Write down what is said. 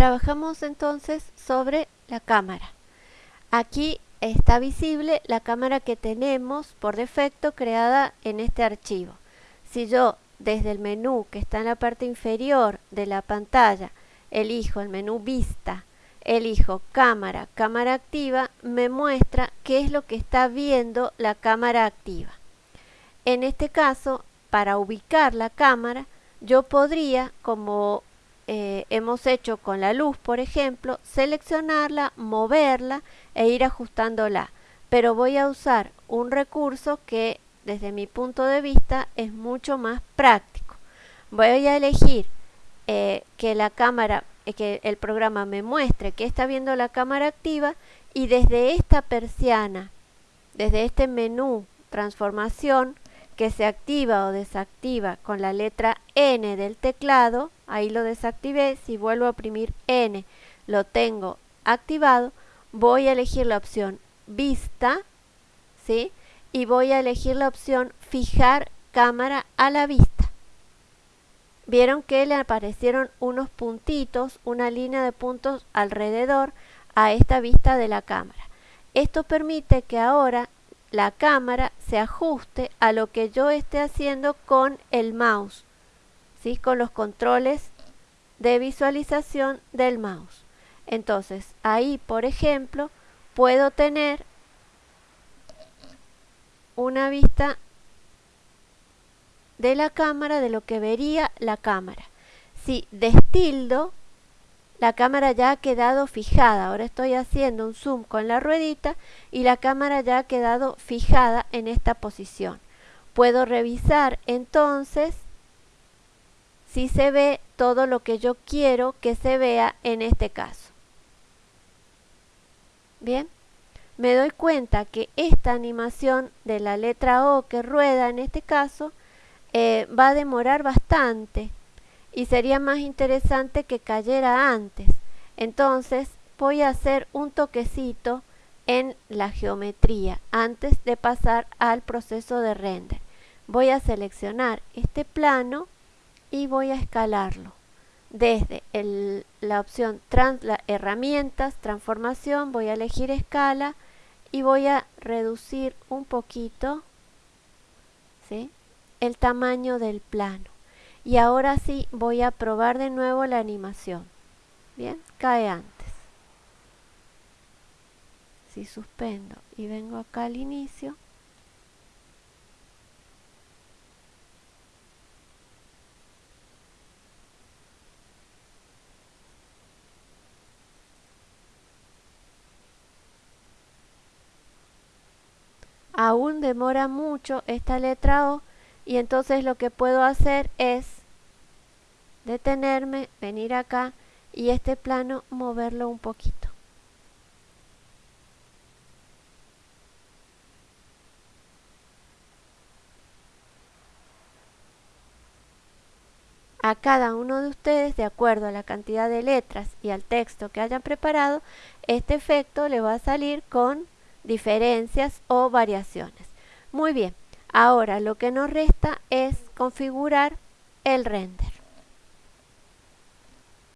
Trabajamos entonces sobre la cámara. Aquí está visible la cámara que tenemos por defecto creada en este archivo. Si yo desde el menú que está en la parte inferior de la pantalla elijo el menú vista, elijo cámara, cámara activa, me muestra qué es lo que está viendo la cámara activa. En este caso, para ubicar la cámara, yo podría, como eh, hemos hecho con la luz, por ejemplo, seleccionarla, moverla e ir ajustándola. Pero voy a usar un recurso que desde mi punto de vista es mucho más práctico. Voy a elegir eh, que la cámara, eh, que el programa me muestre que está viendo la cámara activa y desde esta persiana, desde este menú transformación, que se activa o desactiva con la letra N del teclado, ahí lo desactivé, si vuelvo a oprimir N lo tengo activado, voy a elegir la opción vista, ¿sí? Y voy a elegir la opción fijar cámara a la vista. Vieron que le aparecieron unos puntitos, una línea de puntos alrededor a esta vista de la cámara. Esto permite que ahora la cámara se ajuste a lo que yo esté haciendo con el mouse, ¿sí? con los controles de visualización del mouse. Entonces, ahí, por ejemplo, puedo tener una vista de la cámara, de lo que vería la cámara. Si destildo, la cámara ya ha quedado fijada. Ahora estoy haciendo un zoom con la ruedita y la cámara ya ha quedado fijada en esta posición. Puedo revisar entonces si se ve todo lo que yo quiero que se vea en este caso. Bien, me doy cuenta que esta animación de la letra O que rueda en este caso eh, va a demorar bastante y sería más interesante que cayera antes. Entonces voy a hacer un toquecito en la geometría antes de pasar al proceso de render. Voy a seleccionar este plano y voy a escalarlo. Desde la opción herramientas, transformación, voy a elegir escala y voy a reducir un poquito el tamaño del plano y ahora sí voy a probar de nuevo la animación. Bien, cae antes. Si suspendo y vengo acá al inicio. Aún demora mucho esta letra O y entonces lo que puedo hacer es detenerme, venir acá y este plano moverlo un poquito. A cada uno de ustedes, de acuerdo a la cantidad de letras y al texto que hayan preparado, este efecto le va a salir con diferencias o variaciones. Muy bien, Ahora lo que nos resta es configurar el render.